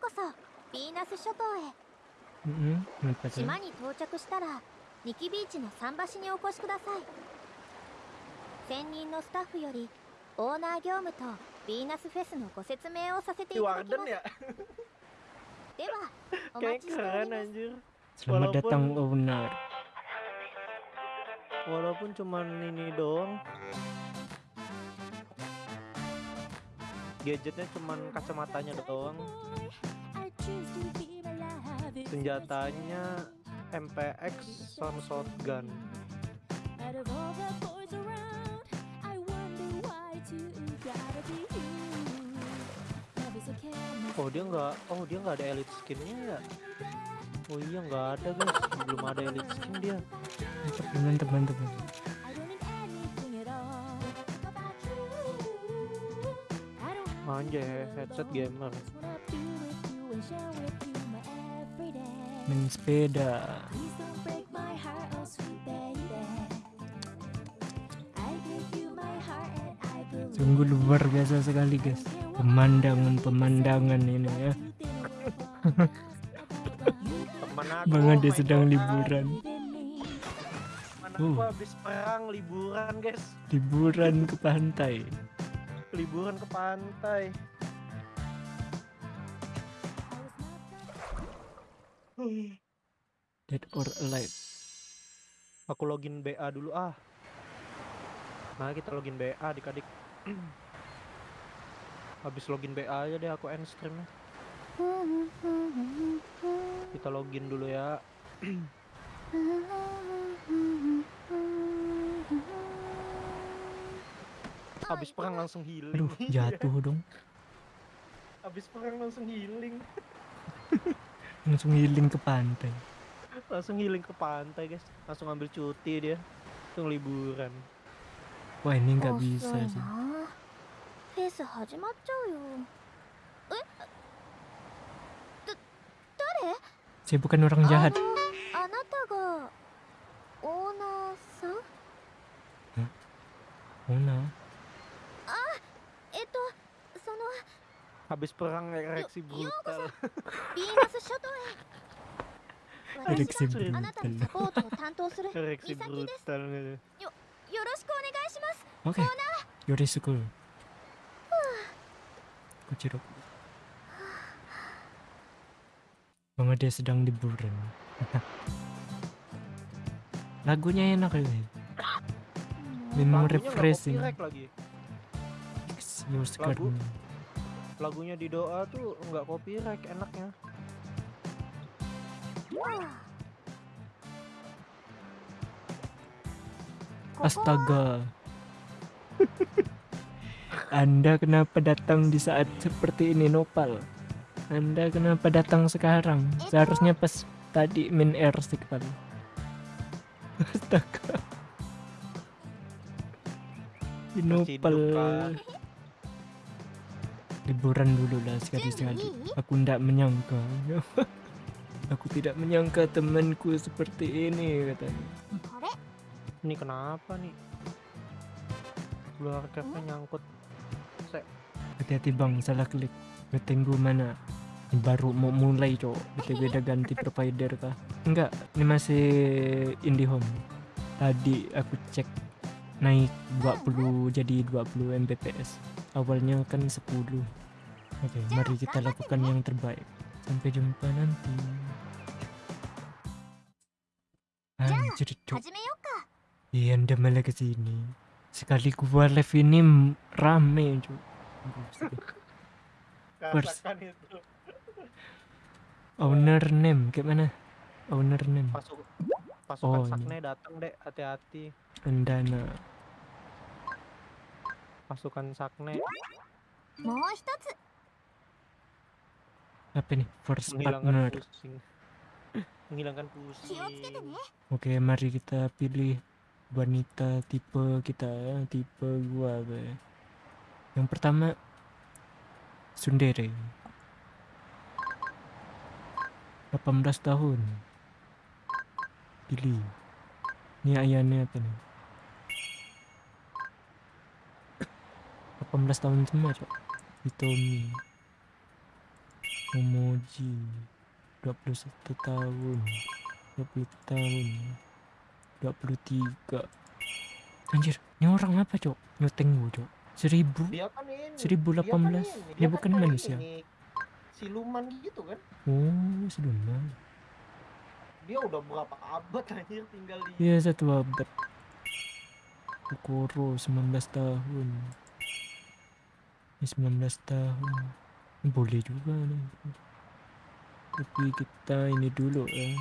こそビーナス諸島へ。うん、島に到着したら、ニキビーチの桟橋にお越しください。専任のスタッフより、オーナー業務とビーナスフェスのご説明をさせていただきます。では、お待ちします。Selamat Gadgetnya cuman kacamatanya doang Senjatanya MPX sama shotgun Oh dia nggak, oh dia nggak ada elite skinnya ya? Oh iya nggak ada guys, belum ada elite skin dia. Mantap, mantap, mantap. Anjay, headset gamer. Main sepeda. Sungguh luar biasa sekali guys. Pemandangan-pemandangan ini ya. Bang Ade sedang liburan. Temen aku Uh. habis perang liburan guys, Liburan ke pantai. Liburan ke pantai. Dead or alive. Aku login BA dulu ah. Nah kita login BA adik-adik. Habis login BA aja deh aku end streamnya. Kita login dulu ya. Habis perang langsung healing. Aduh, jatuh dong. Habis perang langsung healing. Langsung healing ke pantai. Langsung healing ke pantai guys. Langsung ambil cuti dia. Langsung liburan. Wah ini nggak 遅 bisa い sih. なフェス始まっちゃうよえだ誰 Saya bukan orang jahat. あのあな habis perang ereksi brutal. ereksi brutal. Ereksi brutal oke. Okay. school. Kuciro. Mama dia sedang liburan. Lagunya enak ini hmm, Memang refreshing. Lagu? Lagunya di doa tuh nggak copyright enaknya. Astaga. Anda kenapa datang di saat seperti ini Nopal? Anda kenapa datang sekarang? Seharusnya pas tadi min air stick Pal. Astaga. Nopal. Liburan dulu lah sekali-sekali. Aku tidak menyangka. Aku tidak menyangka temanku seperti ini katanya. Ini kenapa nih? Luar capnya nyangkut. Hati-hati bang, salah klik. Tunggu mana? Baru mau mulai cok. BTW udah ganti provider kah? Enggak, ini masih IndiHome. Tadi aku cek naik 20 jadi 20 Mbps awalnya kan 10 oke okay, mari kita lakukan yang terbaik. Sampai jumpa nanti. Anjir cok iya anda malah ke sini sekali gua live ini rame cuk. Pers owner name gimana owner name. Pasuk pasukan oh, sakne datang dek. Hati-hati. Endana pasukan sakne. Apa nih first partner. pusing. menghilangkan pusing. Oke mari kita pilih wanita tipe kita ya tipe gua be. yang pertama Sundere 18 tahun. Pilih. Ini ayahnya apa nih? 18 tahun semua, Cok. Hitomi. Momoji 21 tahun. 20 tahun. 23 anjir ini orang apa cok? Nyoteng gua cok. Seribu Dia kan ini. 1018 dia kan ini, dia kan bukan kayak manusia. ini, Siluman gitu kan. oh seduman Dia udah berapa abad anjir tinggal di iya satu abad. Kokoro 19 tahun 19 tahun. Boleh juga ni. Tapi kita ini dulu eh.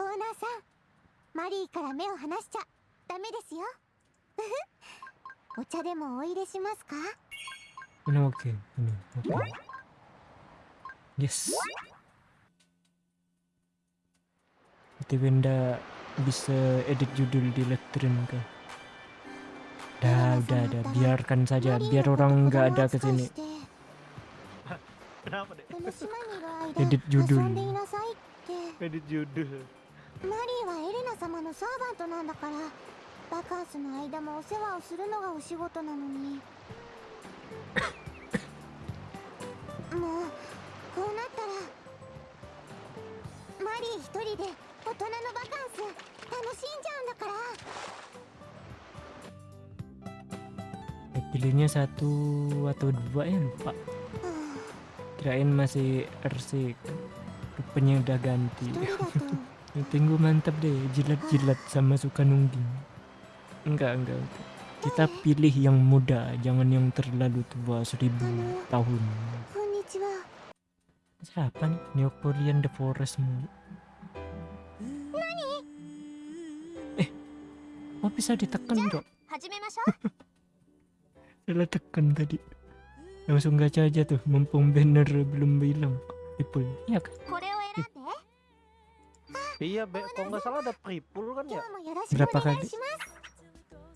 Ona-san mari kara me o hanashicha dame desu yo. Ocha demo oire shimasu ka? Ini oke ini oke yes. Itu benda bisa edit judul di letterin kah dah udah udah biarkan saja. マリー biar orang 子 nggak 供 ada kesini Kenapa deh? edit 間 judul. Edit judul. マリーはエレナ様のサーバントなんだからバカンスの間もお世話をするのがお仕事なのにもうこうなったらマリー一人で大人のバカンス楽しんじゃうんだから pilihnya satu atau dua ya lupa. Kirain masih ersik rupanya udah ganti. Tunggu mantap deh jilat-jilat sama suka nungging. Enggak enggak kita pilih yang muda jangan yang terlalu tua seribu tahun. Siapa nih? Neopolian the forest mu eh kok bisa ditekan dok? salah tekan tadi langsung gacha aja tuh mumpung banner belum bilang people ya kan Iya, be, kalau nggak salah ada pripul kan ya? Berapa kali?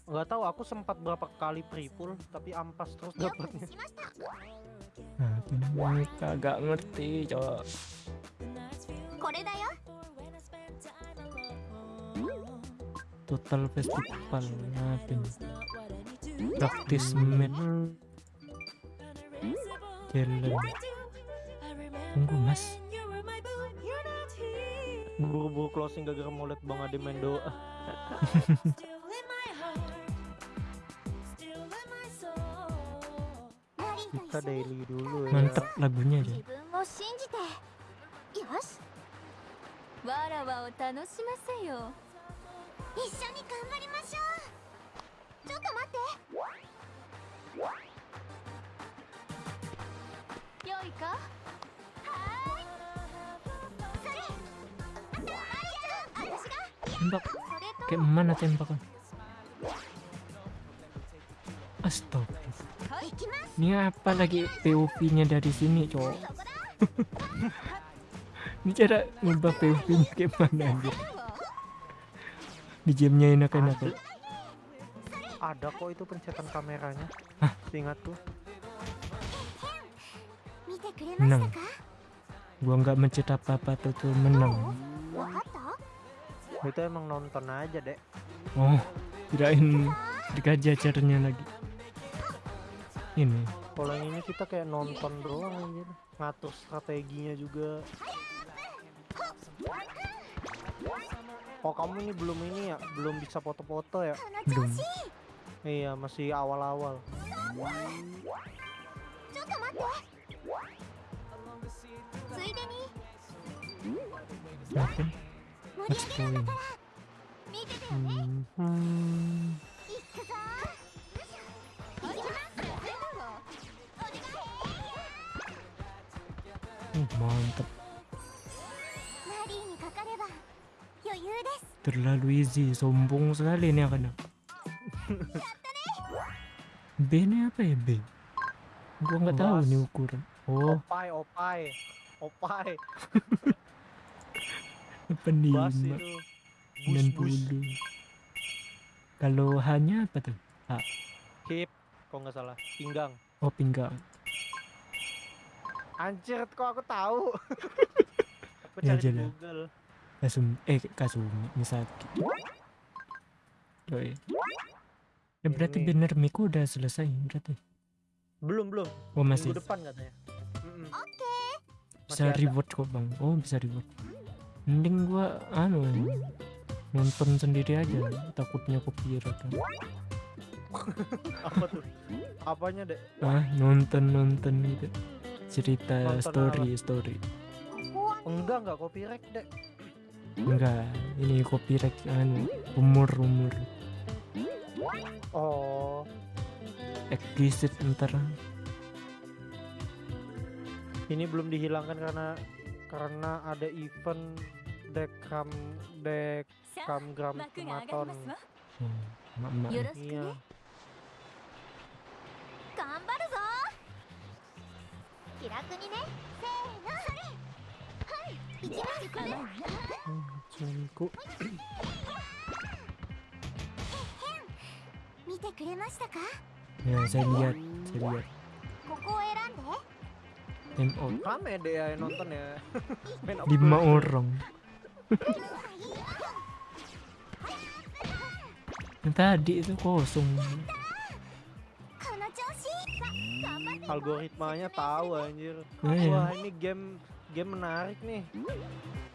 Nggak tahu, aku sempat berapa kali pripul, tapi ampas terus dapatnya. Nah, mereka agak ngerti, coba. Total festival, nah, praktis med jalan tunggu mas Buru-buru closing gara-gara mau liat Bang Ade main doa. Kita daily dulu ya. mantep lagunya aja 自分を信じてよしわらわを楽しませよ一緒に頑張りましょう tembak. Kayak mana tembak astaga ini apa lagi POV nya dari sini cowok? Ini cara ngubah POV nya kayak mana anjir di jamnya enak-enak. Ada kok itu pencetan kameranya. Hah? ingat tuh. Menang. Gua nggak mencet apa-apa tuh, tuh menang itu emang nonton aja dek. Oh kirain dikaji acaranya lagi. Ini. Kalau ini kita kayak nonton doang aja. ngatur strateginya juga. Oh kamu ini belum ini ya? Belum bisa foto-foto ya? Belum. Iya masih awal-awal. Yakin? -awal mantap terlalu easy sombong sekali nih akan B ini apa ya B? Gua nggak tahu nih ukuran. Oh. Opai opai opai. penima. Bus, dan bus. bulu kalau hanya apa tuh Hip, kok nggak salah. Pinggang. oh pinggang Anjir, kok aku tahu. aku Ya cari di. Google. kasum eh kasumi misaki Yoi. ya berarti Ini. bener Miku udah selesai berarti Belum, belum. oh masih Minggu depan katanya. Mm-mm. bisa Masih ada. reward kok bang oh bisa reward mending gua anu nonton sendiri aja. Takutnya copyright kan. Apa tuh? Apanya dek? Ah nonton nonton gitu. Cerita Nonton story story. Enggak enggak copyright dek. Enggak ini copyright anu umur umur. Oh. Explicit ntar. Ini belum dihilangkan karena karena ada event dekam dekam gram kumaton hmm, iya. Ya, saya lihat, saya lihat. Rame deh ya yang nonton ya. Lima orang. Yang tadi itu kosong. Algoritmanya tahu anjir. Wah oh, wah ini game game menarik nih.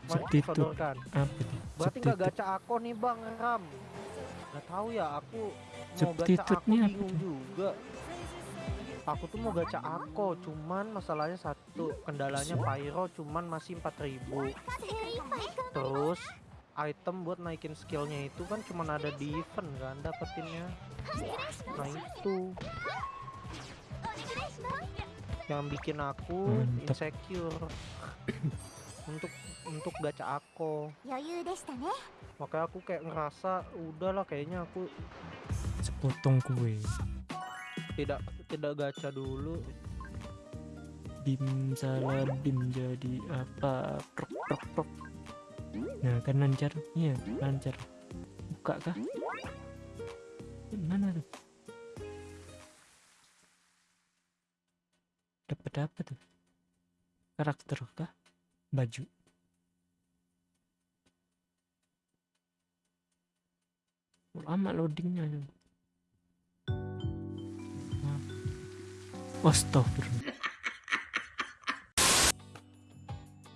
Subtitle. apa itu? Berarti nggak gacha aku nih bang ram. Gak tahu ya aku mau gacha aku bingung juga aku tuh mau gacha aku cuman masalahnya satu kendalanya pyro cuman masih 4000 terus item buat naikin skillnya itu kan cuman ada di event kan dapetinnya. Nah itu. Yang bikin aku insecure. Untuk untuk gacha aku makanya aku kayak ngerasa udahlah kayaknya aku sepotong kue tidak tidak gacha dulu. Bim salah bim jadi apa? Prok prok prok. Nah kan lancar. Iya lancar. Buka kah? Mana tuh? Dapat apa tuh? Karakter kah? Baju. Lama loadingnya Astagfirullah.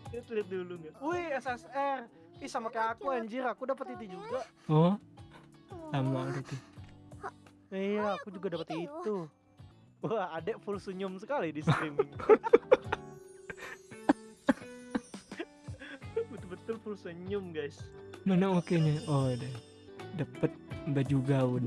lihat lihat dulu nggak wih SSR ih sama kayak aku anjir aku dapat itu juga Oh, sama berarti. iya aku juga dapat itu wah adek full senyum sekali di streaming betul-betul full senyum guys Mana oke nya? Oh, ada. Dapat baju gaun.